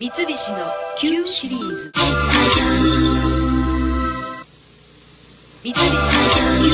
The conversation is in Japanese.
三菱の Q シリーズ。三菱の Q